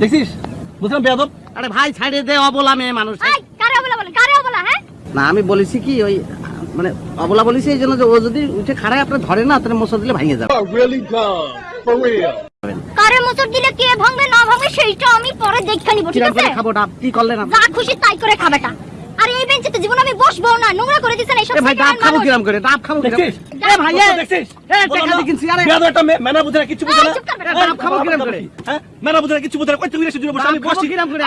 দেখছিস বুঝলাম বেয়াদব? আরে ভাই ছাড়ে দে অবলা মেয়ে মানুষ। কারে অবলা বলে? কারে অবলা হ্যাঁ? না আমি বলেছি কি ওই মানে অবলা বলেছি এই জন্য যে ও যদি উঠে খাড়ায় আপনি ধরে না তাহলে মশা দিলে ভাঙে যাবে। Really? Dumb for real? কারে মোচর দিলে কে ভাঙবে না ভাঙবে সেইটা আমি পরে দেখে নিব ঠিক আছে? খাব ডাব? কি করলে না যা খুশি তাই করে খাবেটা আর এই বেঞ্চে তো জীবন আমি বসবো না নোংরা করে দিছেন এইসব ভাই ডাব খাব কিরাম করে ডাব খাব কিরাম। এ ভাই এ দেখছিস? এ টাকা দিয়ে কিনছি আরে। বেয়াদব একটা মেনা বুঝরা কিছু বুঝে এই, না চুপ কর বেটা, ওই, ডাব খাব কিরাম করে? হ্যাঁ? মেনা বুঝরা কিছু বুঝরা কই তুই এসে জুড়ে বসে? আমি বসি কিরাম করে?